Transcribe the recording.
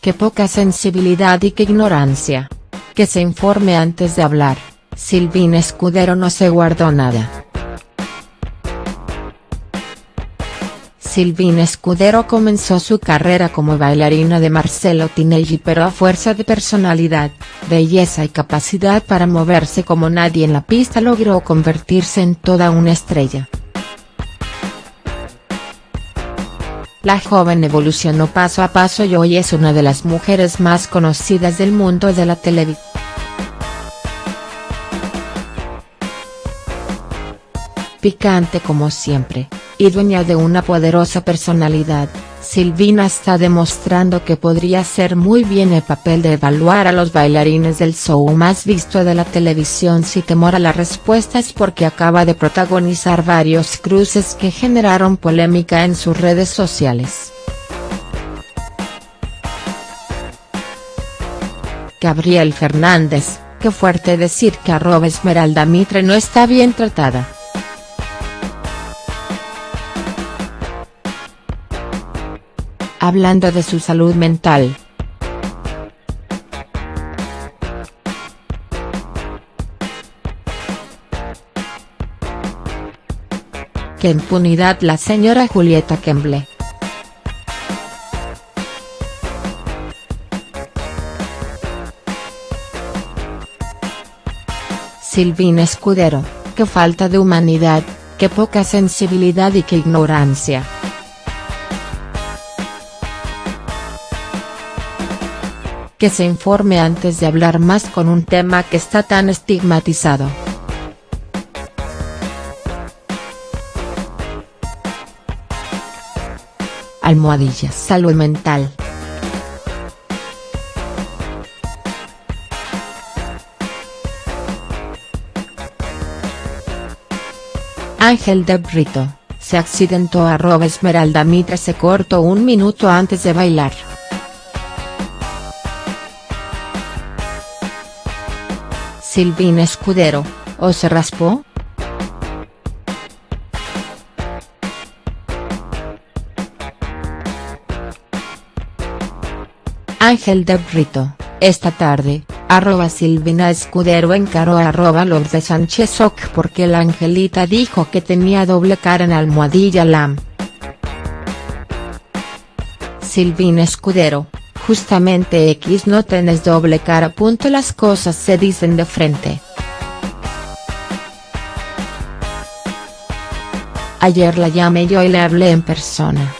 qué poca sensibilidad y qué ignorancia. Que se informe antes de hablar, Silvina Escudero no se guardó nada. Silvina Escudero comenzó su carrera como bailarina de Marcelo Tinelli pero a fuerza de personalidad, belleza y capacidad para moverse como nadie en la pista logró convertirse en toda una estrella. La joven evolucionó paso a paso y hoy es una de las mujeres más conocidas del mundo de la televisión. Picante como siempre y dueña de una poderosa personalidad, Silvina está demostrando que podría hacer muy bien el papel de evaluar a los bailarines del show más visto de la televisión si temor a la respuesta es porque acaba de protagonizar varios cruces que generaron polémica en sus redes sociales. Gabriel Fernández, qué fuerte decir que arroba Esmeralda Mitre no está bien tratada. Hablando de su salud mental. Qué impunidad la señora Julieta Kemble. Silvina Escudero, qué falta de humanidad, qué poca sensibilidad y qué ignorancia. Que se informe antes de hablar más con un tema que está tan estigmatizado. Almohadillas Salud Mental Ángel de Brito, se accidentó arroba Esmeralda Mitre se cortó un minuto antes de bailar. Silvina Escudero, ¿o se raspó?. Ángel de Brito, esta tarde, arroba Silvina Escudero encaró a arroba los de Sánchez porque la Angelita dijo que tenía doble cara en almohadilla lam. Silvina Escudero, Justamente X no tenés doble cara. Las cosas se dicen de frente. Ayer la llamé yo y le hablé en persona.